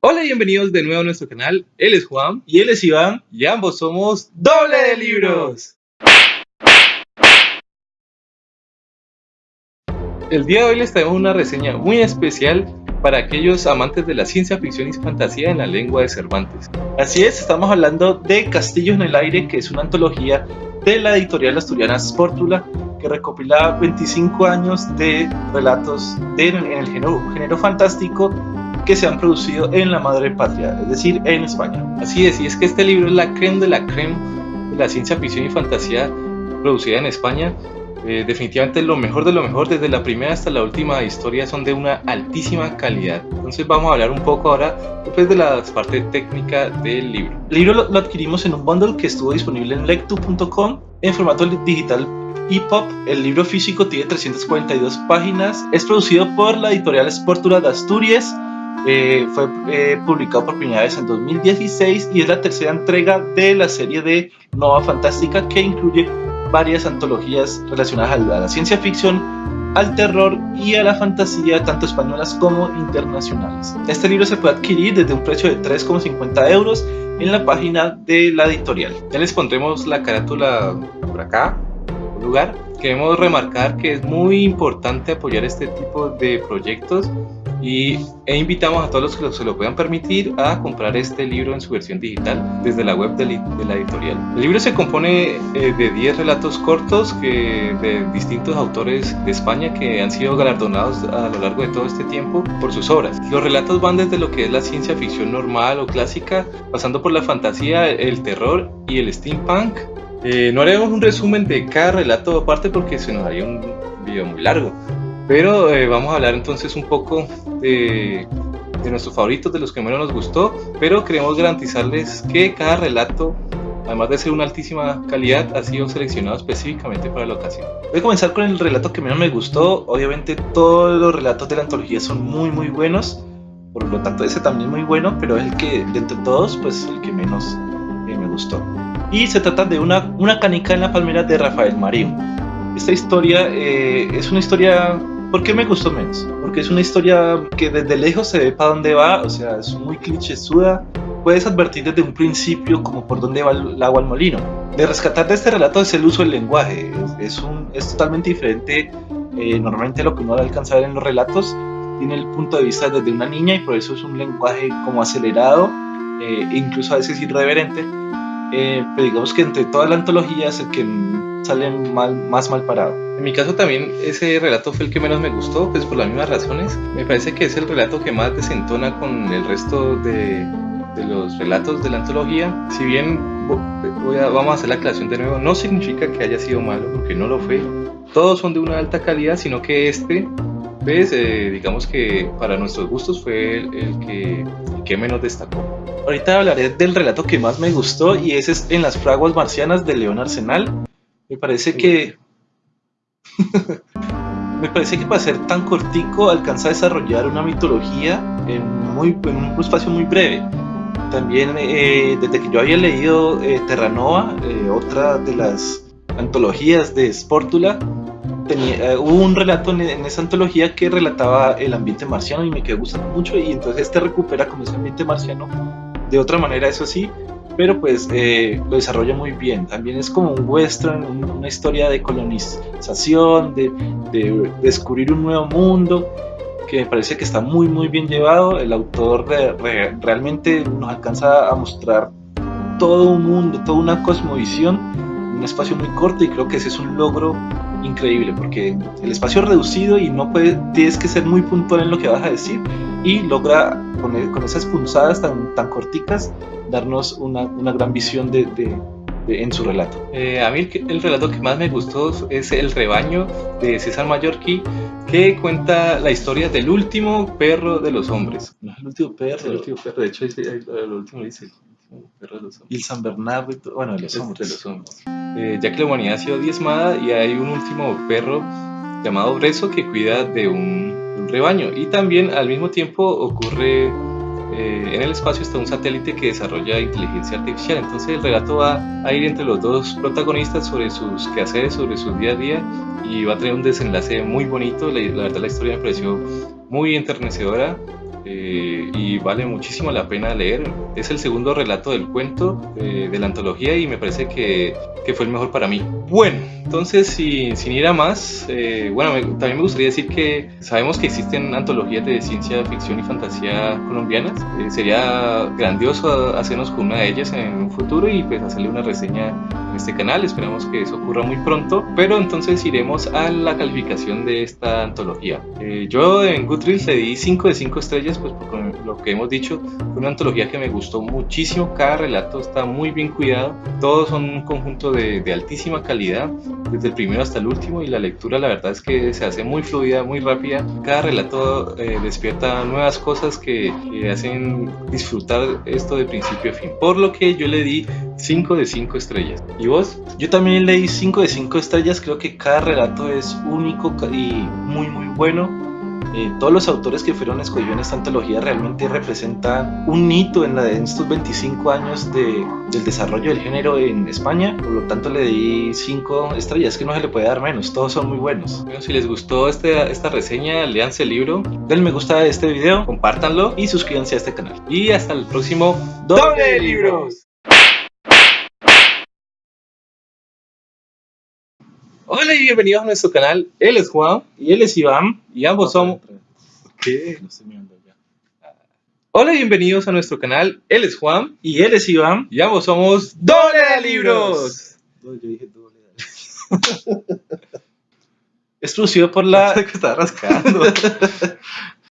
Hola y bienvenidos de nuevo a nuestro canal. Él es Juan y él es Iván y ambos somos Doble de Libros. El día de hoy les traemos una reseña muy especial para aquellos amantes de la ciencia ficción y fantasía en la lengua de Cervantes. Así es, estamos hablando de Castillos en el Aire, que es una antología de la editorial asturiana Sportula, que recopila 25 años de relatos en el género, género fantástico que se han producido en la madre patria, es decir, en España. Así es, y es que este libro es la creme de la creme de la ciencia ficción y fantasía producida en España eh, definitivamente lo mejor de lo mejor, desde la primera hasta la última historia son de una altísima calidad. Entonces vamos a hablar un poco ahora después de la parte técnica del libro. El libro lo, adquirimos en un bundle que estuvo disponible en lectu.com en formato digital EPUB. El libro físico tiene 342 páginas. Es producido por la editorial Sportura de Asturias. Eh, fue eh, publicado por primera vez en 2016 y es la tercera entrega de la serie de Nova Fantástica que incluye varias antologías relacionadas a la ciencia ficción, al terror y a la fantasía, tanto españolas como internacionales. Este libro se puede adquirir desde un precio de 3,50 euros en la página de la editorial. Ya les pondremos la carátula por acá, lugar. Queremos remarcar que es muy importante apoyar este tipo de proyectos y, e invitamos a todos los que se lo puedan permitir a comprar este libro en su versión digital desde la web de, la editorial. El libro se compone eh, de 10 relatos cortos que, de distintos autores de España que han sido galardonados a lo largo de todo este tiempo por sus obras. Los relatos van desde lo que es la ciencia ficción normal o clásica, pasando por la fantasía, el terror y el steampunk. Eh, no haremos un resumen de cada relato aparte porque se nos haría un video muy largo, pero eh, vamos a hablar entonces un poco de, nuestros favoritos, de los que menos nos gustó, pero queremos garantizarles que cada relato, además de ser una altísima calidad, ha sido seleccionado específicamente para la ocasión. Voy a comenzar con el relato que menos me gustó. Obviamente todos los relatos de la antología son muy muy buenos, por lo tanto ese también es muy bueno, pero es el que de entre todos, pues el que menos eh, me gustó. Y se trata de una, una canica en la palmera de Rafael Marín. Esta historia eh, es una historia ¿Por qué me gustó menos? Porque es una historia que desde lejos se ve para dónde va, o sea, es muy clichésuda. Puedes advertir desde un principio como por dónde va el agua al molino. De rescatar de este relato es el uso del lenguaje, es, un, es totalmente diferente eh, normalmente lo que uno va a alcanzar en los relatos. Tiene el punto de vista desde una niña y por eso es un lenguaje como acelerado, eh, incluso a veces irreverente. Eh, pero digamos que entre toda la antología es el que salen mal, más mal parado. En mi caso también ese relato fue el que menos me gustó, pues por las mismas razones. Me parece que es el relato que más desentona con el resto de, de los relatos de la antología. Si bien voy a, vamos a hacer la aclaración de nuevo, no significa que haya sido malo, porque no lo fue. Todos son de una alta calidad, sino que este, pues, eh, digamos que para nuestros gustos fue el, el que menos destacó. Ahorita hablaré del relato que más me gustó y ese es En las fraguas marcianas de León Arsenal. Me parece que... me parece que para ser tan cortico alcanza a desarrollar una mitología en, muy, un espacio muy breve. También eh, desde que yo había leído eh, Terranova, eh, otra de las antologías de Sportula, tenía, hubo un relato en, en, esa antología que relataba el ambiente marciano y me quedó gustando mucho y entonces este recupera como ese ambiente marciano de otra manera, eso sí, pero pues eh, lo desarrolla muy bien. También es como un western, una historia de colonización, de, descubrir un nuevo mundo, que me parece que está muy muy bien llevado. El autor realmente nos alcanza a mostrar todo un mundo, toda una cosmovisión, un espacio muy corto y creo que ese es un logro increíble porque el espacio es reducido y no puedes, tienes que ser muy puntual en lo que vas a decir y logra con, e, esas punzadas tan, tan corticas darnos una, una gran visión de, de, en su relato. Eh, a mí el, relato que más me gustó es El rebaño de César Mallorquí que cuenta la historia del último perro de los hombres. No, el último perro. El último perro, de hecho el último dice perro de los hombres. Y el San Bernardo, bueno, de los hombres. De los hombres. Eh, ya que la humanidad ha sido diezmada y hay un último perro llamado Breso que cuida de un, rebaño. Y también al mismo tiempo ocurre eh, en el espacio está un satélite que desarrolla inteligencia artificial. Entonces el relato va a ir entre los dos protagonistas sobre sus quehaceres sobre su día a día y va a tener un desenlace muy bonito. La, verdad la historia me pareció muy enternecedora eh, y vale muchísimo la pena leer. Es el segundo relato del cuento eh, de la antología y me parece que, que, fue el mejor para mí. Bueno, entonces sin, sin ir a más, eh, bueno, también me gustaría decir que sabemos que existen antologías de ciencia ficción y fantasía colombianas. sería grandioso hacernos con una de ellas en un futuro y pues hacerle una reseña en este canal. Esperamos que eso ocurra muy pronto, pero entonces iremos a la calificación de esta antología. yo en Goodreads le di 5 de 5 estrellas, pues por lo que hemos dicho, fue una antología que me gustó muchísimo, cada relato está muy bien cuidado, todos son un conjunto de, altísima calidad, desde el primero hasta el último, y la lectura la verdad es que se hace muy fluida, muy rápida, cada relato eh, despierta nuevas cosas que, que hacen disfrutar esto de principio a fin, por lo que yo le di 5 de 5 estrellas. ¿Y vos? Yo también le di 5 de 5 estrellas, creo que cada relato es único y muy muy bueno eh, todos los autores que fueron escogidos en esta antología realmente representan un hito en, la, estos 25 años de, del desarrollo del género en España, por lo tanto le di 5 estrellas, que no se le puede dar menos, todos son muy buenos. Bueno, si les gustó este, esta reseña, leanse el libro, denle me gusta a este video, compártanlo y suscríbanse a este canal. Y hasta el próximo Doble Libros. Hola y bienvenidos a nuestro canal. Él es Juan y él es Iván y ambos somos. ¿Qué? No ya. Hola y bienvenidos a nuestro canal. Él es Juan y él es Iván y ambos somos Doble de Libros. yo dije doble Es producido por la. que está rascando.